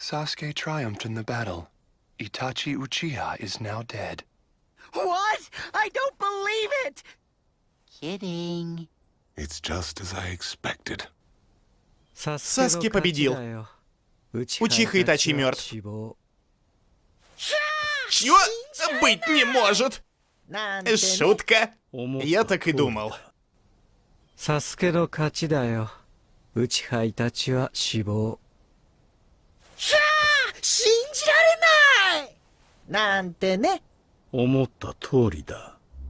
Sasuke triumphed in the battle. Itachi Uchiha is now dead. What? I don't believe it! Kidding. It's just as I expected. Саски победил. Учиха Итачи мертв. Чё? Быть не может! Шутка. Я так и думал. サスケの勝ちだよ。内葉イタチは死亡。 なんてね。思った通りだ